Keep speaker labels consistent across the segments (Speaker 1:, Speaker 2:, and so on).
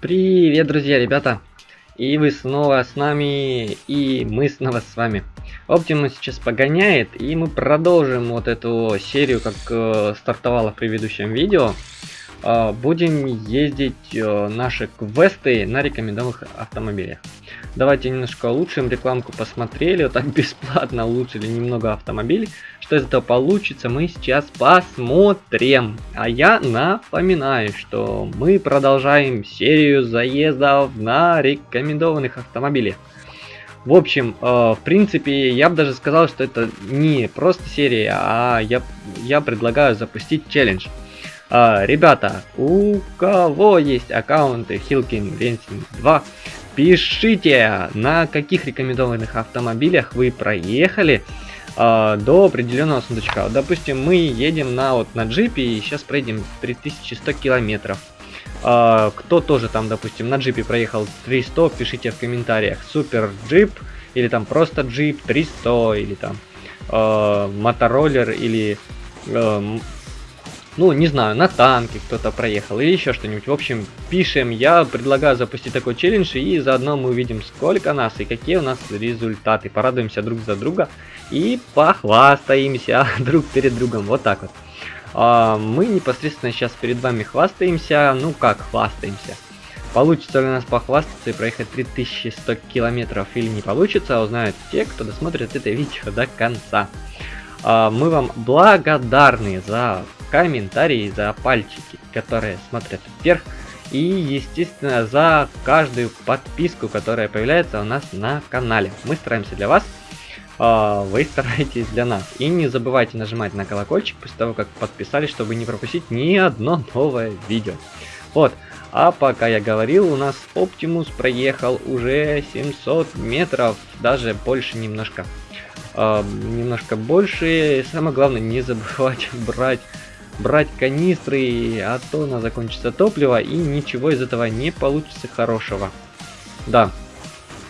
Speaker 1: Привет, друзья, ребята! И вы снова с нами, и мы снова с вами. Оптимус сейчас погоняет, и мы продолжим вот эту серию, как э, стартовала в предыдущем видео. Э, будем ездить э, наши квесты на рекомендованных автомобилях. Давайте немножко улучшим рекламку, посмотрели, вот так бесплатно улучшили немного автомобиль. Что из этого получится, мы сейчас посмотрим. А я напоминаю, что мы продолжаем серию заездов на рекомендованных автомобилях. В общем, э, в принципе, я бы даже сказал, что это не просто серия, а я, я предлагаю запустить челлендж. Э, ребята, у кого есть аккаунты Hilkin Racing 2, пишите, на каких рекомендованных автомобилях вы проехали э, до определенного сундучка. Допустим, мы едем на, вот, на джипе и сейчас проедем 3100 километров. Uh, кто тоже там, допустим, на джипе проехал 300, пишите в комментариях. Супер джип, или там просто джип 300, или там uh, мотороллер, или, uh, ну, не знаю, на танке кто-то проехал, или еще что-нибудь. В общем, пишем, я предлагаю запустить такой челлендж, и заодно мы увидим, сколько нас и какие у нас результаты. Порадуемся друг за друга и похвастаемся друг перед другом. Вот так вот. А, мы непосредственно сейчас перед вами хвастаемся. Ну как хвастаемся? Получится ли у нас похвастаться и проехать 3100 километров или не получится, узнают те, кто досмотрит это видео до конца. А, мы вам благодарны за комментарии, за пальчики, которые смотрят вверх. И, естественно, за каждую подписку, которая появляется у нас на канале. Мы стараемся для вас а, вы стараетесь для нас. И не забывайте нажимать на колокольчик после того, как подписались, чтобы не пропустить ни одно новое видео. Вот. А пока я говорил, у нас Оптимус проехал уже 700 метров, даже больше немножко. Э, немножко больше. Самое главное, не забывать брать, брать канистры, а то у нас закончится топливо и ничего из этого не получится хорошего. Да,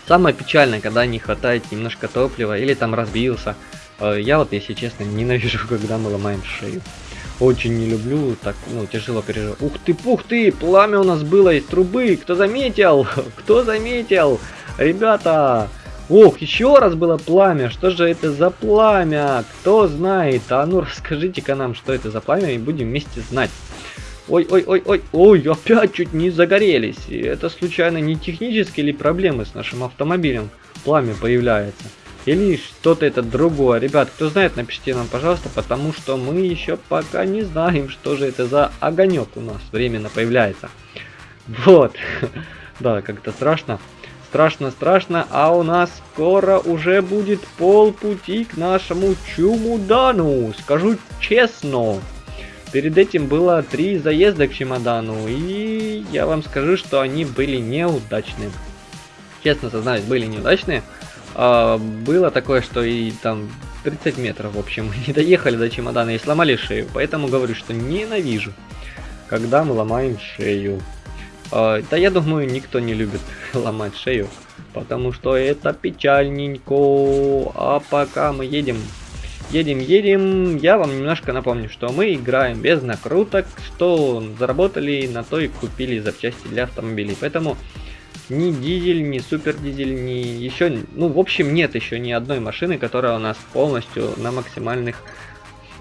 Speaker 1: Самое печальное, когда не хватает немножко топлива или там разбился. Э, я вот, если честно, ненавижу, когда мы ломаем шею. Очень не люблю, так, ну, тяжело переживать. Ух ты, пух ты, пламя у нас было из трубы. Кто заметил? Кто заметил? Ребята, Ох, еще раз было пламя. Что же это за пламя? Кто знает? А ну расскажите-ка нам, что это за пламя, и будем вместе знать. Ой-ой-ой-ой, ой, опять чуть не загорелись. Это случайно не технические или проблемы с нашим автомобилем? Пламя появляется. Или что-то это другое. Ребят, кто знает, напишите нам, пожалуйста, потому что мы еще пока не знаем, что же это за огонек у нас временно появляется. Вот. Да, как-то страшно. Страшно, страшно, а у нас скоро уже будет полпути к нашему чумудану. Скажу честно. Перед этим было три заезда к чемодану, и я вам скажу, что они были неудачные. Честно сознаюсь, были неудачные. А, было такое, что и там 30 метров, в общем, не доехали до чемодана и сломали шею. Поэтому говорю, что ненавижу, когда мы ломаем шею. А, да я думаю, никто не любит ломать шею, потому что это печальненько. А пока мы едем Едем, едем. Я вам немножко напомню, что мы играем без накруток, что заработали, на то и купили запчасти для автомобилей. Поэтому ни дизель, ни супер дизель, ни еще... Ну, в общем, нет еще ни одной машины, которая у нас полностью на максимальных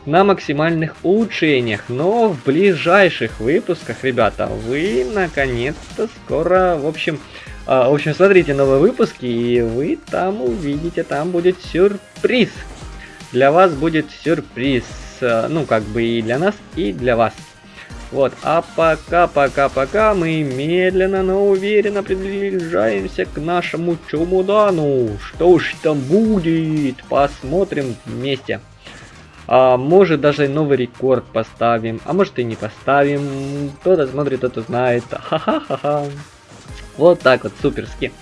Speaker 1: на максимальных улучшениях. Но в ближайших выпусках, ребята, вы наконец-то скоро, в общем, э, в общем, смотрите новые выпуски, и вы там увидите, там будет сюрприз для вас будет сюрприз. Э, ну, как бы и для нас, и для вас. Вот, а пока, пока, пока мы медленно, но уверенно приближаемся к нашему чумудану. Что ж там будет? Посмотрим вместе. А может даже новый рекорд поставим, а может и не поставим. Кто-то смотрит, кто-то знает. Ха-ха-ха-ха. Вот так вот, суперски.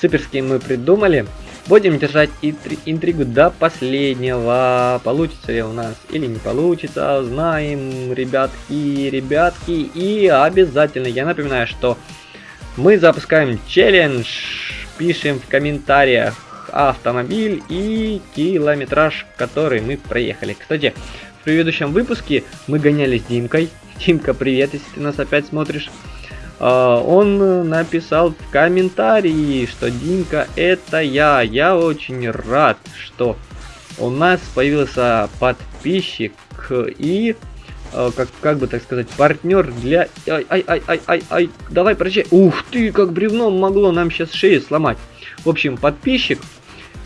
Speaker 1: Суперски мы придумали. Будем держать интригу до последнего. Получится ли у нас или не получится. Знаем, ребятки, ребятки. И обязательно, я напоминаю, что мы запускаем челлендж. Пишем в комментариях автомобиль и километраж, который мы проехали. Кстати, в предыдущем выпуске мы гонялись с Димкой. Димка, привет, если ты нас опять смотришь. Uh, он написал в комментарии, что Димка это я. Я очень рад, что у нас появился подписчик и uh, как, как бы так сказать, партнер для... Ай, ай, ай, ай, ай, давай прощай. Ух ты, как бревно могло нам сейчас шею сломать. В общем, подписчик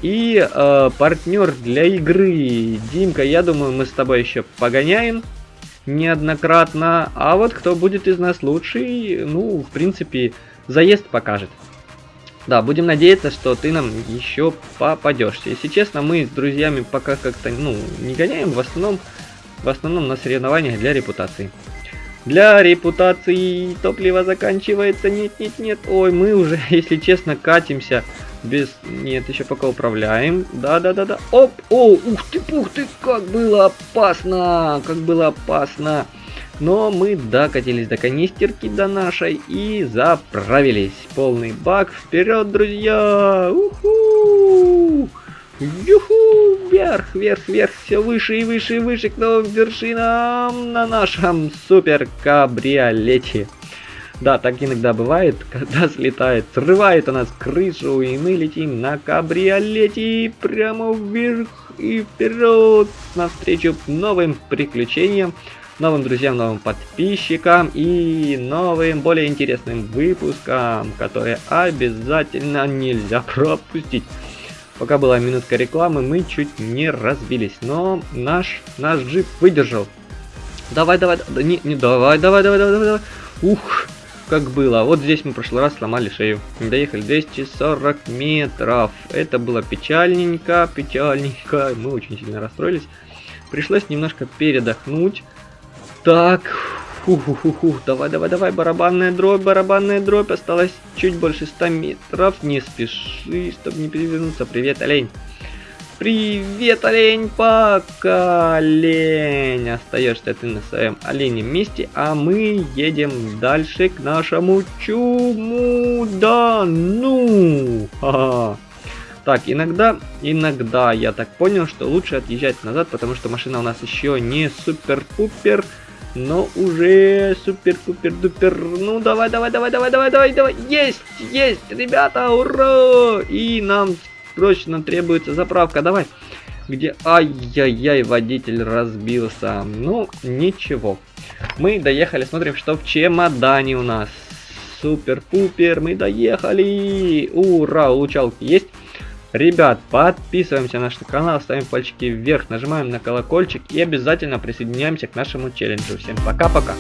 Speaker 1: и э, партнер для игры. Димка, я думаю, мы с тобой еще погоняем неоднократно. А вот кто будет из нас лучший, ну, в принципе, заезд покажет. Да, будем надеяться, что ты нам еще попадешься. Если честно, мы с друзьями пока как-то, ну, не гоняем, в основном, в основном на соревнованиях для репутации. Для репутации топливо заканчивается, нет, нет, нет. Ой, мы уже, если честно, катимся без... Нет, еще пока управляем. Да-да-да-да. Оп! О, ух ты, пух ты, как было опасно! Как было опасно! Но мы докатились до канистерки до нашей и заправились. Полный бак. Вперед, друзья! Уху! Юху! Вверх, вверх, вверх, все выше и выше и выше к новым вершинам на нашем супер кабриолете. Да, так иногда бывает, когда слетает, срывает у нас крышу, и мы летим на кабриолете прямо вверх и вперед, навстречу новым приключениям, новым друзьям, новым подписчикам и новым, более интересным выпускам, которые обязательно нельзя пропустить. Пока была минутка рекламы, мы чуть не разбились, но наш, наш джип выдержал. Давай, давай, не, не, давай, давай, давай, давай, давай. Ух, как было. Вот здесь мы в прошлый раз сломали шею. Доехали 240 метров. Это было печальненько, печальненько. Мы очень сильно расстроились. Пришлось немножко передохнуть. Так, Фу-ху-ху-ху, давай, давай, давай, барабанная дробь, барабанная дробь, осталось чуть больше 100 метров, не спеши, чтобы не перевернуться, привет, олень. Привет, олень, пока, олень. Остаешься ты на своем оленем месте, а мы едем дальше к нашему чуму. Да, ну. Так, иногда, иногда я так понял, что лучше отъезжать назад, потому что машина у нас еще не супер-пупер, но уже супер-пупер-дупер. Ну, давай, давай, давай, давай, давай, давай, давай. Есть, есть, ребята, ура! И нам Срочно требуется заправка, давай. Где... Ай-яй-яй, водитель разбился. Ну, ничего. Мы доехали, смотрим, что в чемодане у нас. Супер-пупер, мы доехали. Ура, улучалки есть. Ребят, подписываемся на наш канал, ставим пальчики вверх, нажимаем на колокольчик и обязательно присоединяемся к нашему челленджу. Всем пока-пока.